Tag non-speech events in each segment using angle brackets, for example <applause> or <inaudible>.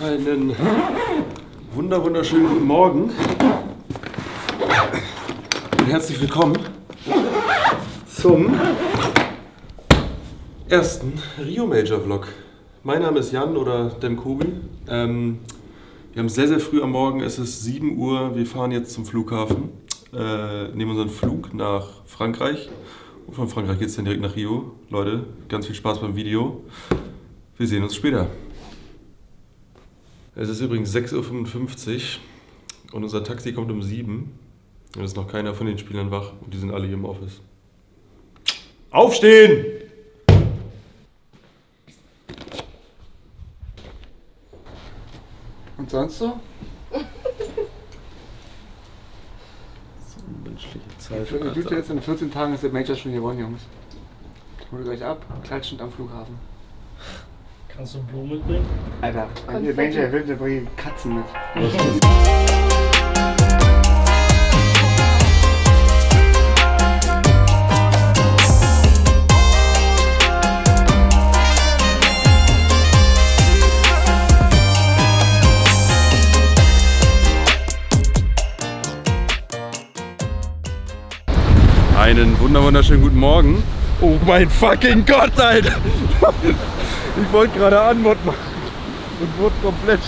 Einen wunder wunderschönen guten Morgen und herzlich willkommen zum ersten Rio Major Vlog. Mein Name ist Jan oder Dem Kugel. Ähm, wir haben sehr, sehr früh am Morgen, es ist 7 Uhr, wir fahren jetzt zum Flughafen, äh, nehmen unseren Flug nach Frankreich und von Frankreich geht es dann direkt nach Rio. Leute, ganz viel Spaß beim Video. Wir sehen uns später. Es ist übrigens 6.55 Uhr und unser Taxi kommt um 7 und es ist noch keiner von den Spielern wach und die sind alle hier im Office. Aufstehen! Und sonst so? So menschliche Zeit. Jetzt in 14 Tagen ist der Major schon gewonnen, Jungs. Holt euch ab, klatschend am Flughafen. Kannst du Blumen mitbringen? Alter, der Major will, der bringt Katzen mit. Einen wunder wunderschönen guten Morgen. Oh mein fucking Gott, Alter! Ich wollte gerade Anmod machen und wurde komplett,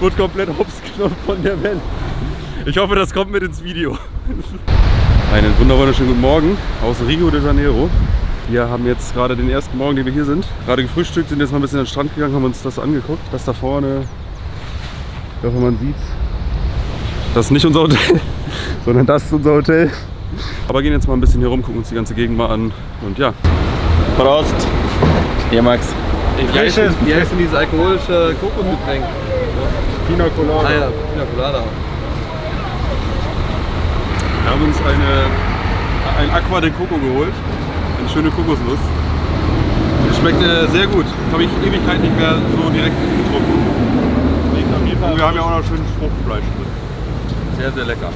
wurde komplett hops genommen von der Welle. Ich hoffe, das kommt mit ins Video. Einen wunder wunderschönen guten Morgen aus Rio de Janeiro. Wir haben jetzt gerade den ersten Morgen, den wir hier sind. Gerade gefrühstückt, sind jetzt mal ein bisschen an den Strand gegangen, haben uns das angeguckt. Das da vorne, ich hoffe man sieht, das ist nicht unser Hotel, <laughs> sondern das ist unser Hotel. Aber gehen jetzt mal ein bisschen hier rum, gucken uns die ganze Gegend mal an und ja. Prost. Hier, Max. Wie heißt, denn, dieses alkoholische Kokosgetränk? Pina Colada. Ah ja, Pina Colada. Wir haben uns eine, ein Aqua de Coco geholt. Eine schöne Kokosnuss. Die schmeckt äh, sehr gut. Habe ich Ewigkeit nicht mehr so direkt getrunken. Und wir haben ja auch noch schönes Fruchtfleisch drin. Sehr, sehr lecker.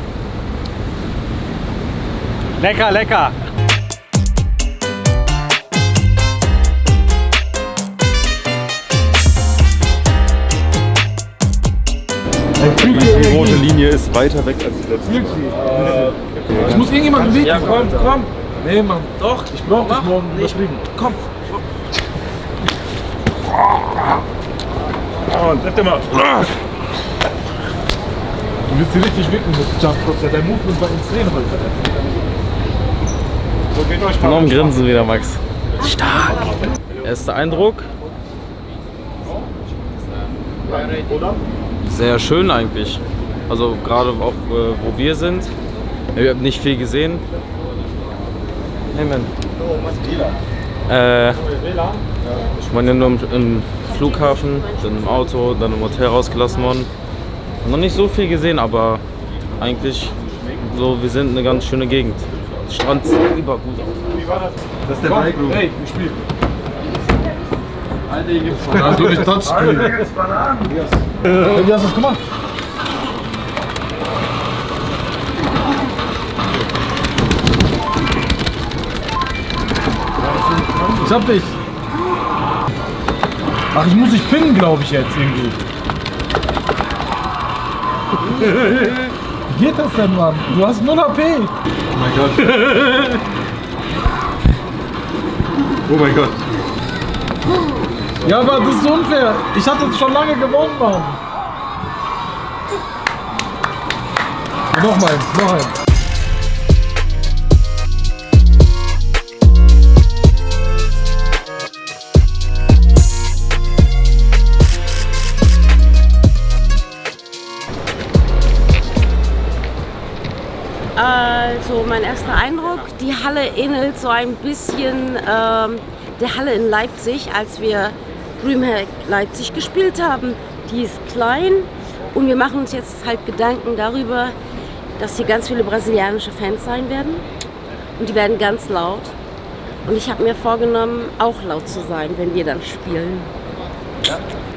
Lecker, lecker! Linie ist weiter weg als die letzte. Ich muss irgendjemand bewegen. Ja, komm, komm. Nee, Mann. Doch. Ich brauch dich morgen überfliegen. Komm. Oh, bitte mal. Du willst hier richtig wicken mit Jump Drops. Ja, dein Movement war insane heute. So, geht euch Noch ein Grinsen wieder, Max. Stark. Erster Eindruck. Sehr schön eigentlich. Also gerade auch äh, wo wir sind. Wir haben nicht viel gesehen. Hey man. Äh, ich war ja nur im, im Flughafen, dann im Auto, dann im Hotel rausgelassen worden. Noch nicht so viel gesehen, aber eigentlich so, wir sind eine ganz schöne Gegend. Strand sieht über gut aus. Das ist der Bike Room. Hey, wir spielen. Alter, hier gibt's Da du nicht Touchscreen. Hey, wie hast du das gemacht? Ich hab dich. Ach, ich muss dich pinnen, glaube ich jetzt irgendwie. Wie geht das denn, Mann? Du hast 0 AP. Oh mein Gott. Oh mein Gott. Ja, aber das ist unfair. Ich hatte es schon lange gewonnen, Mann. Noch mal eins, noch eins. Also mein erster Eindruck, die Halle ähnelt so ein bisschen ähm, der Halle in Leipzig, als wir Dreamhack Leipzig gespielt haben. Die ist klein und wir machen uns jetzt halt Gedanken darüber, dass hier ganz viele brasilianische Fans sein werden und die werden ganz laut. Und ich habe mir vorgenommen, auch laut zu sein, wenn wir dann spielen.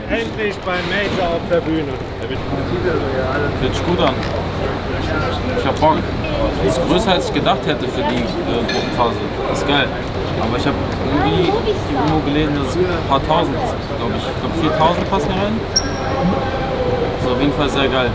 Endlich beim Major auf der Bühne. Hört sich gut an. Ich hab Bock. Das ist größer als ich gedacht hätte für die äh, Gruppenphase. Das ist geil. Aber ich habe irgendwie irgendwo gelesen, dass es ein paar tausend, glaube ich. Ich glaube 4000 passen rein. Ist auf jeden Fall sehr geil.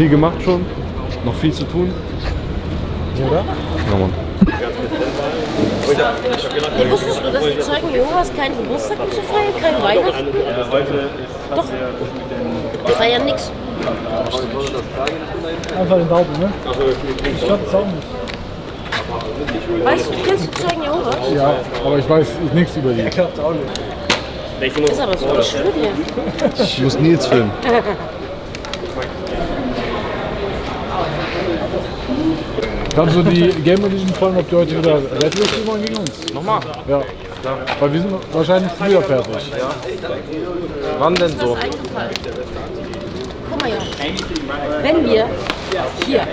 Viel, viel gemacht schon, noch viel zu tun. Oder? Ja, Mann. Ja, wusstest du, dass die Zeugen Jehovas keinen Geburtstag zu feiern, kein Weihnachten? Doch. Wir feiern nichts. Einfach den Daumen, ne? Ich glaube es auch nicht. Weißt du, kennst du Zeugen Jehovas? Ja, aber ich weiß nichts über die. Ist aber so, ich schwöre dir. Ich muss Nils filmen. <laughs> Kannst du die Game Edition fragen, ob die heute wieder spielen wollen gegen uns? Nochmal. Ja. Weil wir sind wahrscheinlich früher fertig. Wann denn so? Das ist eingefallen. Guck mal ja. Wenn wir hier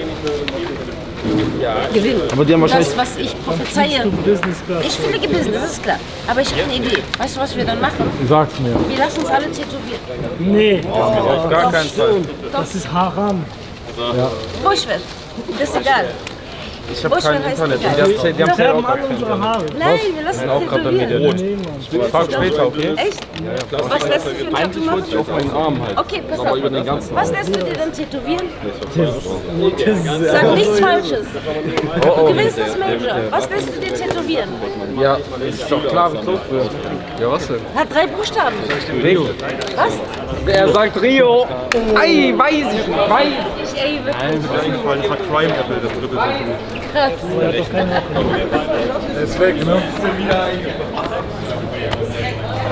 gewinnen, Aber die haben wahrscheinlich- das, was ich prophezeie, ich fliege Business, das ist klar. Aber ich habe eine Idee. Weißt du, was wir dann machen? Sag's mir. Wir lassen uns alle tätowieren. Nee, Auf gar keinen Fall. das ist Haram. Bushwill. Das ist egal. Ich habe kein heißt Internet. Die haben, die haben Sterben auch alle unsere Haare. Nein, wir lassen auch uns gerade der tätowieren. Ich frag später, okay? Echt? Was lässt du für ein Tattoo Eigentlich wollte ich machen? auf meinen Arm halt. Okay, pass auf. über den ganzen Was lässt du dir dann tätowieren? Sag nichts Falsches. Oh, Du gewinnst das Major. Was lässt du dir tätowieren? Ja, ist doch klar, wie close wir Ja, was denn? Hat drei Buchstaben. Rio. Was? Er sagt Rio. Ei, weiß ich nicht. Weiß. Ey, wirklich. eingefallen, es hat Crime Apple, das dritte krass. Er ist weg, ne?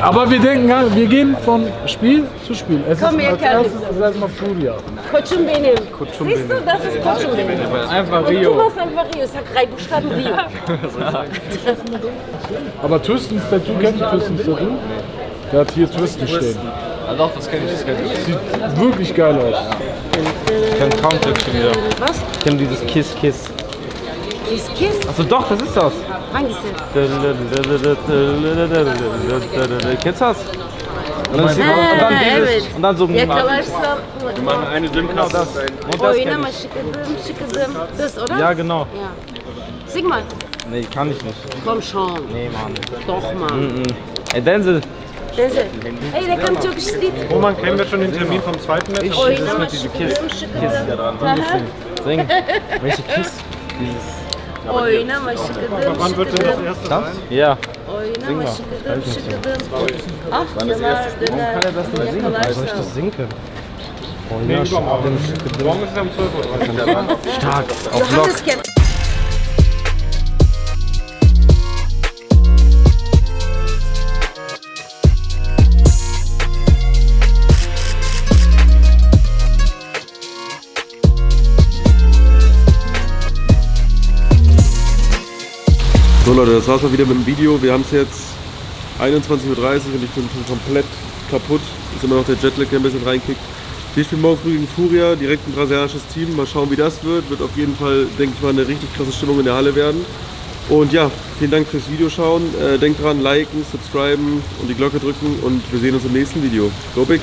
Aber wir denken, wir gehen von Spiel zu Spiel. Es Komm ist als erstes ist erstmal Furia. Kochumbenim. Siehst du, das ist Kochumbenim. Einfach Und du machst einfach Rio. Es hat drei Buchstaben Rio. <laughs> Aber Twistens Tattoo, kennt ihr Twistens Tattoo? Der hat hier Twisten stehen. Ah, doch, das kenne ich, das kenne ich. Sieht wirklich geil aus. Ich kenn Counter schon wieder. Was? Ich kenn dieses Kiss Kiss. Dieses Kiss? Achso, doch, das ist das. Manches denn? Kennst du das? Und dann, und dann dieses. Und dann so. Ja, klar, weißt du. Meine eine Genau das. Und das Oh, ich. schickedim, schickedim. Das, oder? Ja, genau. Ja. Sing mal. Nee, kann ich nicht. Komm schon. Nee, Mann. Doch, Mann. Ey, Denzel. Hey, der kann türkisches Lied. Roman, kennen wir schon den Termin vom zweiten Match? Oh, das na, mit mal diesem schickedim, schickedim. Sing. <laughs> Welche Kiss? Dieses. Wann wird denn das erste sein? Ja. Oh, na, mal schickedim, schickedim. Ach, der war, der Kann er das nicht singen? der Soll ich das? Oh Nee, ja, übermorgen. Morgen ist es um 12 Uhr. stark. Auf Lock. Johannes kennt. Leute, das war's mal wieder mit dem Video. Wir haben es jetzt 21.30 Uhr und ich bin schon komplett kaputt. Ist immer noch der Jetlag, der ein bisschen reinkickt. Wir spielen morgen früh gegen Furia, direkt ein brasilianisches Team. Mal schauen, wie das wird. Wird auf jeden Fall, denke ich mal, eine richtig krasse Stimmung in der Halle werden. Und ja, vielen Dank fürs Videoschauen. Äh, denkt dran, liken, subscriben und die Glocke drücken und wir sehen uns im nächsten Video. Go Big!